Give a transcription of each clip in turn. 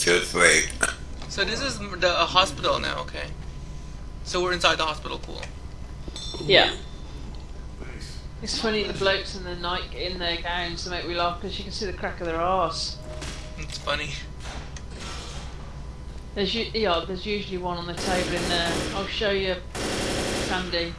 Just wait. So this is the a hospital now, okay. So we're inside the hospital, cool. Yeah. It's funny the blokes in the night in their gowns to make me laugh because you can see the crack of their arse. It's funny. There's u- yeah, there's usually one on the table in there. I'll show you, Sandy.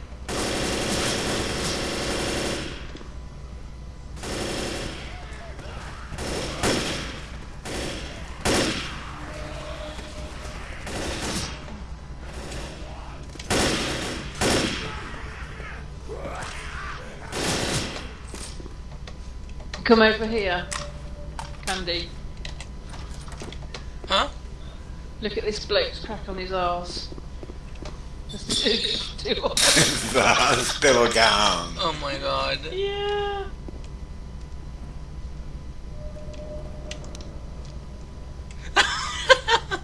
Come over here, Candy. Huh? Look at this bloke's crack on his arse. Just two, two of them. The hospital gown. Oh my god. Yeah.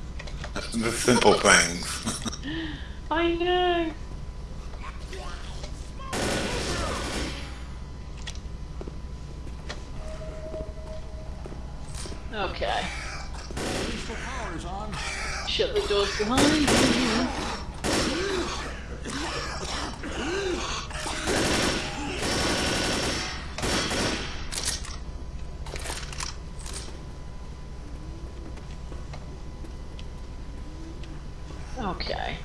The simple things. I know. Okay. Shut the doors behind you. Okay.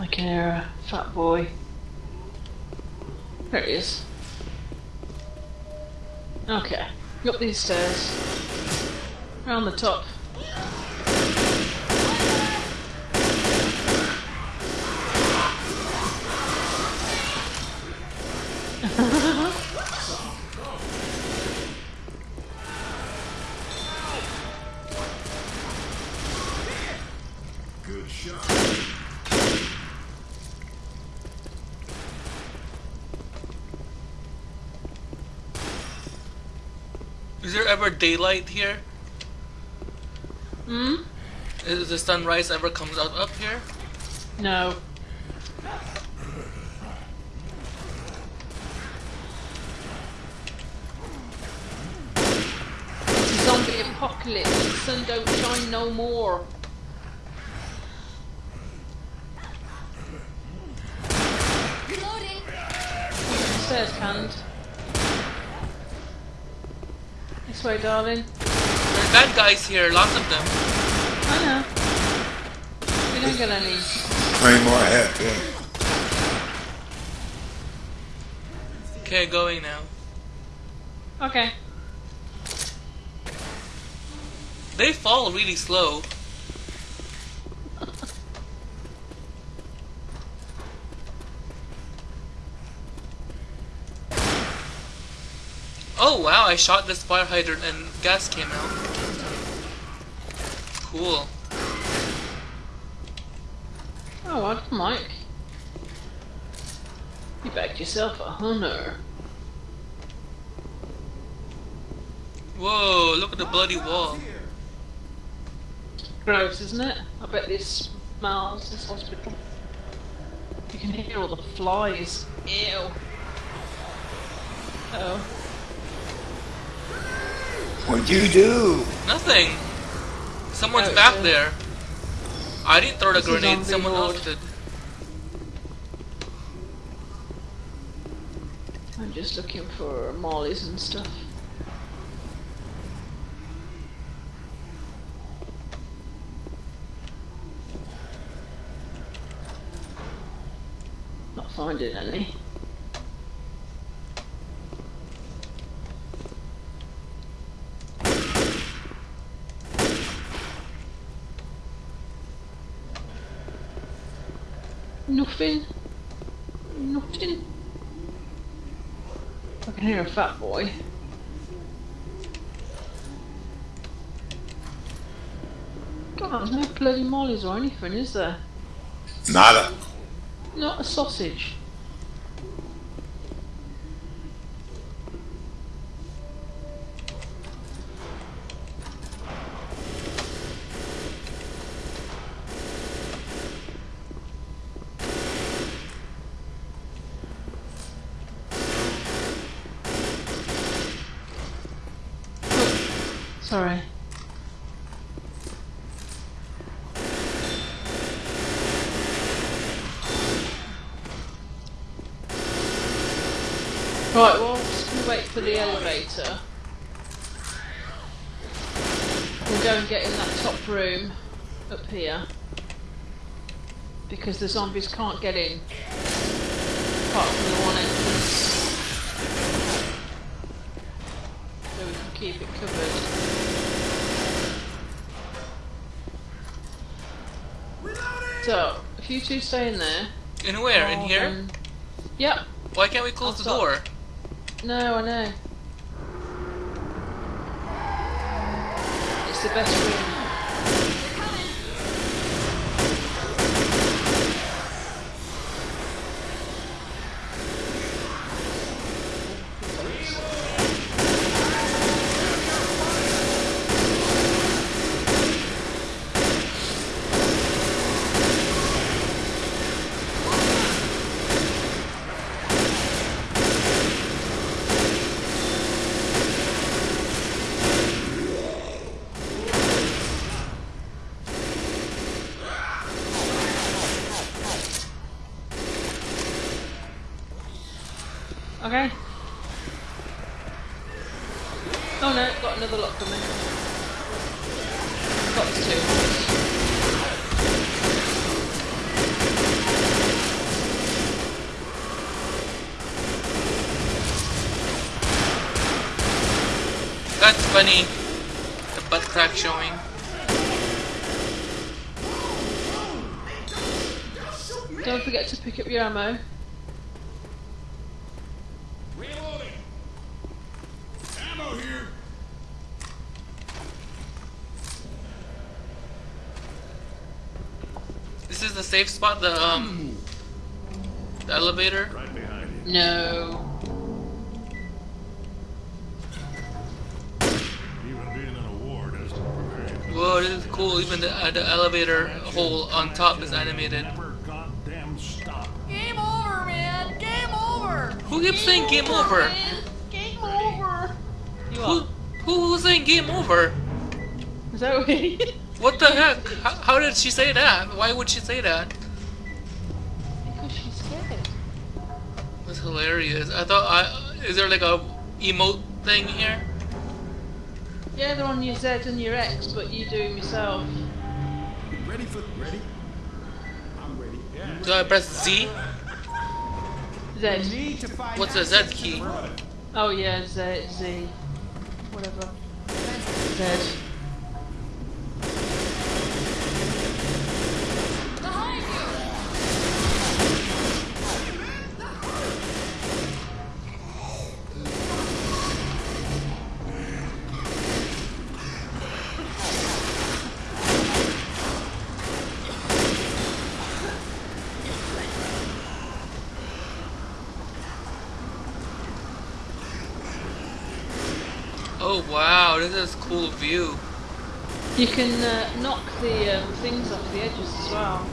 I can hear boy. There he is. Okay. Up these stairs. Round the top. Is there ever daylight here? Hmm? Is the sunrise ever comes out up here? No. Zombie apocalypse. The sun don't shine no more. Stairs canned. This way, darling. There's bad guys here, lots of them. I know. We don't get any. Three more ahead, yeah. Okay, going now. Okay. They fall really slow. Oh wow, I shot this fire hydrant and gas came out. Cool. Oh, I Mike. You backed yourself a hunter. Whoa, look at the bloody wall. Gross, isn't it? I bet this smells this hospital. You can hear all the flies. Ew. Oh. What'd you do? Nothing. Someone's Oh, back yeah. there. I didn't throw the This grenade, someone board. else did. I'm just looking for mollies and stuff. Not finding any. Nothing. Nothing. I can hear a fat boy. God, there's no bloody mollies or anything, is there? Nada. Not a sausage. Sorry. Right, well, I'm just wait for the elevator. We'll go and get in that top room up here. Because the zombies can't get in. Apart from the one entrance. So we can keep it covered. So, if you two stay in there. In where? In oh, here? then- Yep. Why can't we close the I'll door? No, I know. It's the best room. Okay. Oh no, got another lock coming. Got two. That's funny. The butt crack showing. Don't forget to pick up your ammo. Reloading. Ammo here. This is the safe spot, the um the elevator. Right behind you. No. Even being in a war doesn't prepare you. Whoa, this is cool. Even the uh, the elevator hole on top is animated. Never stop. Game over, man. Game over. Who keeps saying game over? man. Game over. Who who who's saying game over? Zoey. What the heck? How, how did she say that? Why would she say that? because she's scared. That's hilarious. I thought I is there like a emote thing here? Yeah, they're on your Z and your X, but you do them yourself. Ready for ready? I'm ready. Yeah. Do I press Z? Z. What's the Z key? Oh yeah, Z, Z. Whatever. Z. Behind you. Oh wow, this is a cool view. You can uh, knock the um, things off the edges as well.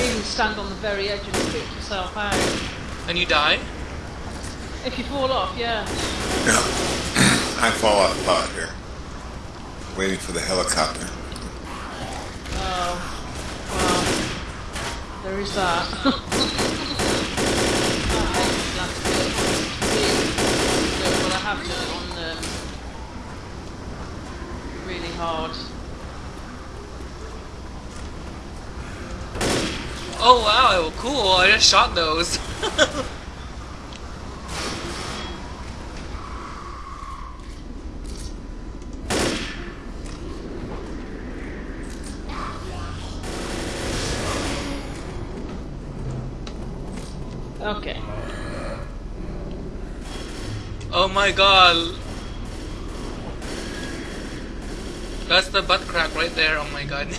You can stand on the very edge and pick yourself out. And you die? If you fall off, yeah. Yeah. I fall off the pot here. Waiting for the helicopter. Oh, well, there is that. I hate this last bit. Really, but I have done it on um, really hard. Oh wow, cool. I just shot those. Okay. oh my god. That's the butt crack right there. Oh my god.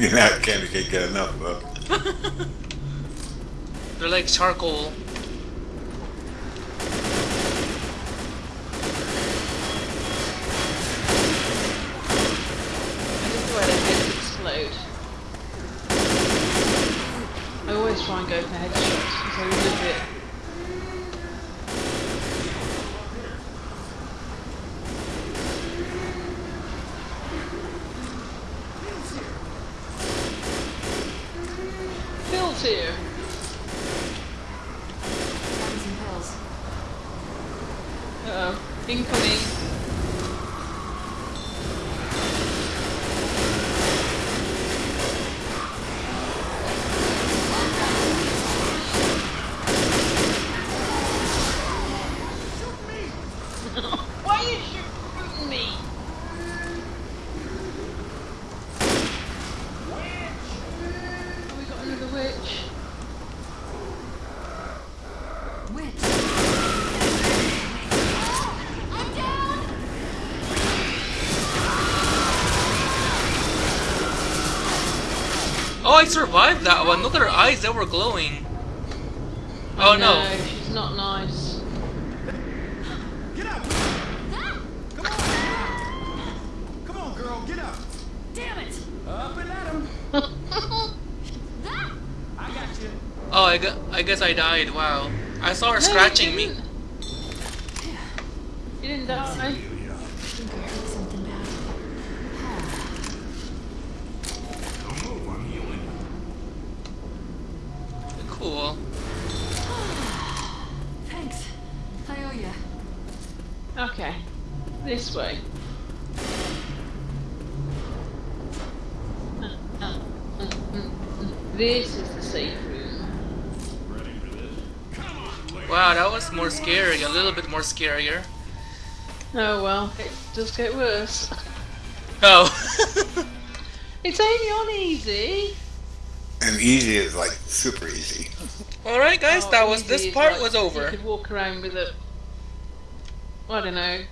you know, can't, can't get enough of. They're like charcoal. too. Uh oh. Incoming. Why are you shooting me? Oh, I survived that one. Look at her eyes; they were glowing. Oh no! No, she's not nice. Get up! Come on! Come on, girl, get up! damn it. Up and at him! I got you. Oh, I, gu- I guess I died. Wow. I saw her No, scratching me. You didn't die. I think I heard something bad. Don't move, I'm healing. Cool. Thanks. I owe ya. Okay. This way. Uh, uh, uh, this is the safe room. Ready for this? Come on, lady. Wow, that was more scary. A little bit more scarier. Oh well, it does get worse. Oh. It's only on easy. And easy is like super easy. All right, guys. Oh, that was this part like was You over. could walk around with a, I don't know,